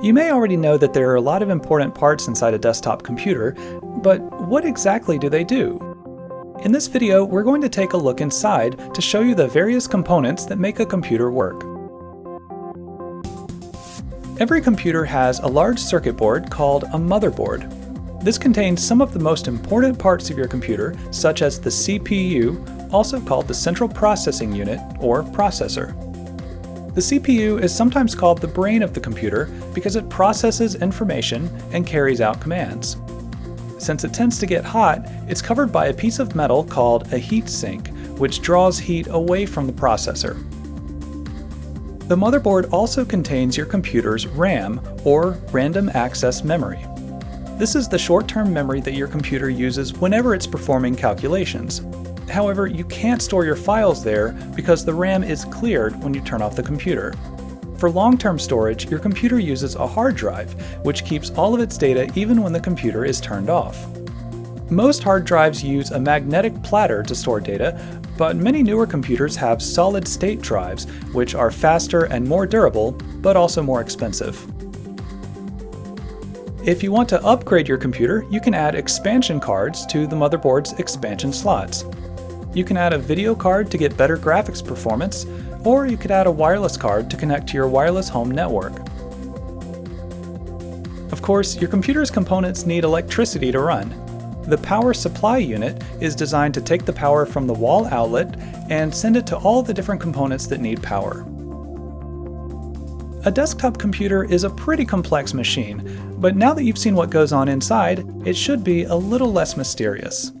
You may already know that there are a lot of important parts inside a desktop computer, but what exactly do they do? In this video, we're going to take a look inside to show you the various components that make a computer work. Every computer has a large circuit board called a motherboard. This contains some of the most important parts of your computer, such as the CPU, also called the Central Processing Unit, or processor. The CPU is sometimes called the brain of the computer because it processes information and carries out commands. Since it tends to get hot, it's covered by a piece of metal called a heat sink, which draws heat away from the processor. The motherboard also contains your computer's RAM, or Random Access Memory. This is the short-term memory that your computer uses whenever it's performing calculations. However, you can't store your files there because the RAM is cleared when you turn off the computer. For long-term storage, your computer uses a hard drive, which keeps all of its data even when the computer is turned off. Most hard drives use a magnetic platter to store data, but many newer computers have solid-state drives, which are faster and more durable, but also more expensive. If you want to upgrade your computer, you can add expansion cards to the motherboard's expansion slots. You can add a video card to get better graphics performance, or you could add a wireless card to connect to your wireless home network. Of course, your computer's components need electricity to run. The power supply unit is designed to take the power from the wall outlet and send it to all the different components that need power. A desktop computer is a pretty complex machine, but now that you've seen what goes on inside, it should be a little less mysterious.